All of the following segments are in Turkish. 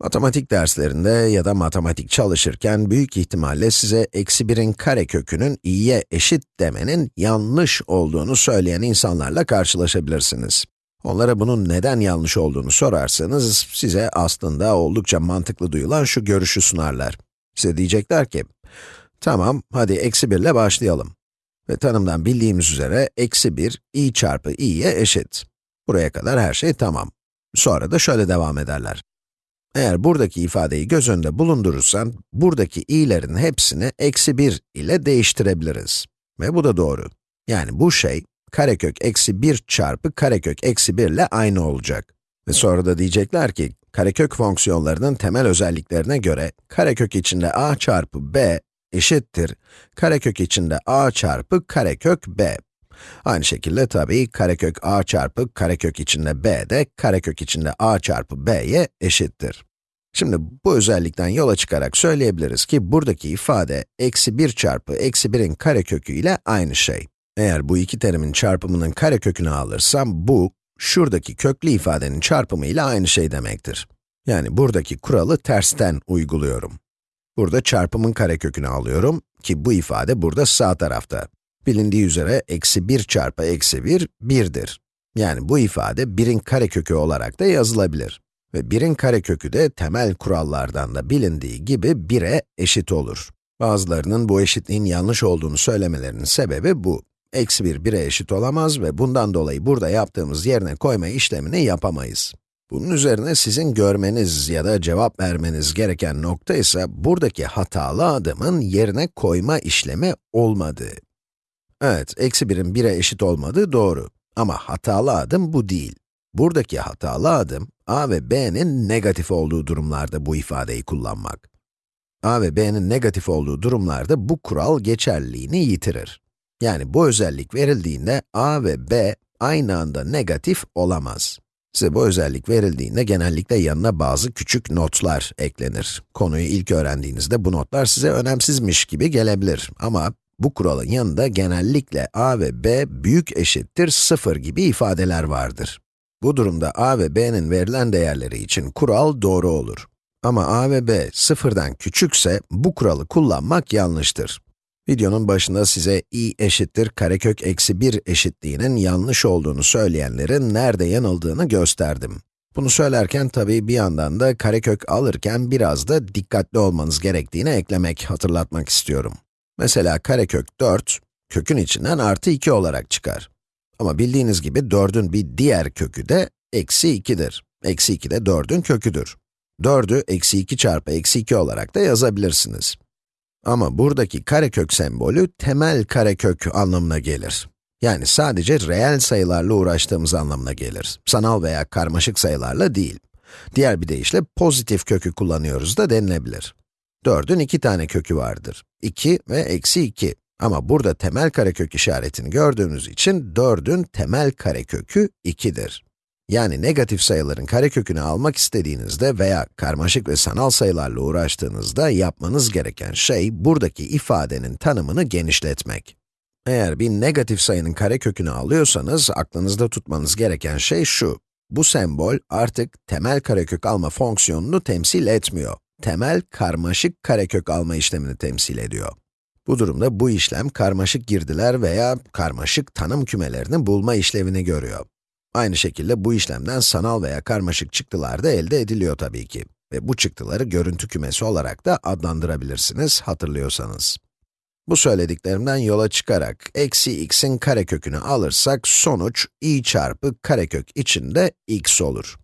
Matematik derslerinde ya da matematik çalışırken büyük ihtimalle size eksi 1'in karekökünün i'ye eşit demenin yanlış olduğunu söyleyen insanlarla karşılaşabilirsiniz. Onlara bunun neden yanlış olduğunu sorarsanız, size aslında oldukça mantıklı duyulan şu görüşü sunarlar. Size diyecekler ki, tamam, hadi eksi 1 ile başlayalım. Ve tanımdan bildiğimiz üzere, eksi 1, i çarpı i'ye eşit. Buraya kadar her şey tamam. Sonra da şöyle devam ederler. Eğer buradaki ifadeyi göz önünde bulundurursan, buradaki i'lerin hepsini eksi 1 ile değiştirebiliriz. Ve bu da doğru. Yani bu şey, karekök eksi 1 çarpı karekök eksi 1 ile aynı olacak. Ve sonra da diyecekler ki, karekök fonksiyonlarının temel özelliklerine göre, karekök içinde a çarpı b eşittir, karekök içinde a çarpı karekök b. Aynı şekilde tabii karekök a çarpı karekök içinde b de karekök içinde a çarpı b'ye eşittir. Şimdi bu özellikten yola çıkarak söyleyebiliriz ki buradaki ifade eksi 1 çarpı eksi 1'in karekökü ile aynı şey. Eğer bu iki terimin çarpımının karekökünü alırsam bu, şuradaki köklü ifadenin çarpımı ile aynı şey demektir. Yani buradaki kuralı tersten uyguluyorum. Burada çarpımın karekökünü alıyorum ki bu ifade burada sağ tarafta. Bilindiği üzere eksi 1 çarpı eksi 1, 1'dir. Yani bu ifade 1'in karekökü olarak da yazılabilir. Ve 1'in karekökü de temel kurallardan da bilindiği gibi 1'e eşit olur. Bazılarının bu eşitliğin yanlış olduğunu söylemelerinin sebebi bu. Eksi 1, 1'e eşit olamaz ve bundan dolayı burada yaptığımız yerine koyma işlemini yapamayız. Bunun üzerine sizin görmeniz ya da cevap vermeniz gereken nokta ise buradaki hatalı adımın yerine koyma işlemi olmadığı. Evet, eksi 1'in 1'e eşit olmadığı doğru. Ama hatalı adım bu değil. Buradaki hatalı adım, a ve b'nin negatif olduğu durumlarda bu ifadeyi kullanmak. a ve b'nin negatif olduğu durumlarda bu kural geçerliliğini yitirir. Yani bu özellik verildiğinde a ve b aynı anda negatif olamaz. Size bu özellik verildiğinde genellikle yanına bazı küçük notlar eklenir. Konuyu ilk öğrendiğinizde bu notlar size önemsizmiş gibi gelebilir ama bu kuralın yanında genellikle a ve b büyük eşittir 0 gibi ifadeler vardır. Bu durumda a ve b'nin verilen değerleri için kural doğru olur. Ama a ve b sıfırdan küçükse bu kuralı kullanmak yanlıştır. Videonun başında size i eşittir karekök eksi 1 eşitliğinin yanlış olduğunu söyleyenlerin nerede yanıldığını gösterdim. Bunu söylerken tabii bir yandan da karekök alırken biraz da dikkatli olmanız gerektiğini eklemek, hatırlatmak istiyorum. Mesela karekök 4, kökün içinden artı 2 olarak çıkar. Ama bildiğiniz gibi 4'ün bir diğer kökü de eksi 2'dir. Eksi 2 de 4'ün köküdür. 4'ü eksi 2 çarpı eksi 2 olarak da yazabilirsiniz. Ama buradaki karekök sembolü temel karekök anlamına gelir. Yani sadece reel sayılarla uğraştığımız anlamına gelir. Sanal veya karmaşık sayılarla değil. Diğer bir deyişle pozitif kökü kullanıyoruz da denilebilir. 4'ün iki tane kökü vardır. 2 ve eksi 2. Ama burada temel karekök işaretini gördüğünüz için 4'ün temel karekökü 2'dir. Yani negatif sayıların karekökünü almak istediğinizde veya karmaşık ve sanal sayılarla uğraştığınızda yapmanız gereken şey, buradaki ifadenin tanımını genişletmek. Eğer bir negatif sayının karekökünü alıyorsanız, aklınızda tutmanız gereken şey şu. Bu sembol artık temel karekök alma fonksiyonunu temsil etmiyor. Temel karmaşık karekök alma işlemini temsil ediyor. Bu durumda bu işlem karmaşık girdiler veya karmaşık tanım kümelerini bulma işlevini görüyor. Aynı şekilde bu işlemden sanal veya karmaşık çıktılar da elde ediliyor tabii ki. Ve bu çıktıları görüntü kümesi olarak da adlandırabilirsiniz, hatırlıyorsanız. Bu söylediklerimden yola çıkarak, eksi x'in karekökünü alırsak, sonuç i çarpı karekök içinde x olur.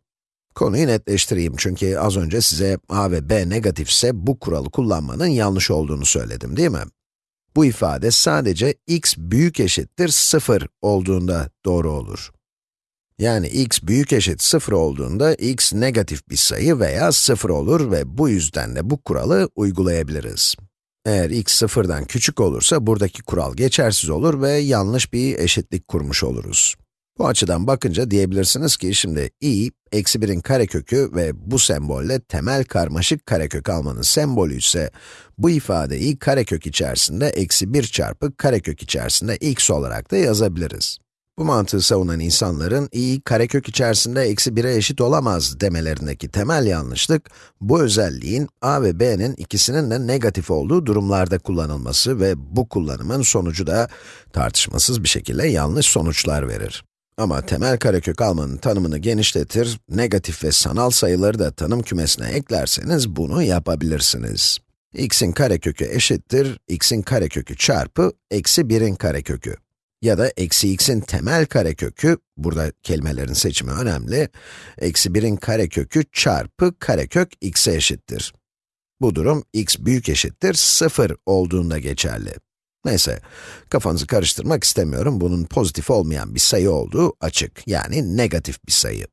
Konuyu netleştireyim çünkü az önce size a ve b negatifse bu kuralı kullanmanın yanlış olduğunu söyledim değil mi? Bu ifade sadece x büyük eşittir 0 olduğunda doğru olur. Yani x büyük eşit 0 olduğunda x negatif bir sayı veya 0 olur ve bu yüzden de bu kuralı uygulayabiliriz. Eğer x sıfırdan küçük olursa buradaki kural geçersiz olur ve yanlış bir eşitlik kurmuş oluruz. Bu açıdan bakınca diyebilirsiniz ki şimdi i, eksi 1'in karekökü ve bu sembolle temel karmaşık karekök almanın sembolü ise, bu ifadeyi karekök içerisinde eksi 1 çarpı karekök içerisinde x olarak da yazabiliriz. Bu mantığı savunan insanların i karekök içerisinde eksi 1'e eşit olamaz demelerindeki temel yanlışlık, bu özelliğin a ve b'nin ikisinin de negatif olduğu durumlarda kullanılması ve bu kullanımın sonucu da tartışmasız bir şekilde yanlış sonuçlar verir. Ama temel karekök almanın tanımını genişletir, negatif ve sanal sayıları da tanım kümesine eklerseniz bunu yapabilirsiniz. x'in karekökü eşittir, x'in karekökü çarpı eksi 1'in karekökü. Ya da eksi x'in temel karekökü, burada kelimelerin seçimi önemli, eksi 1'in karekökü çarpı karekök x'e eşittir. Bu durum x büyük eşittir 0 olduğunda geçerli. Neyse, kafanızı karıştırmak istemiyorum. Bunun pozitif olmayan bir sayı olduğu açık. Yani negatif bir sayı.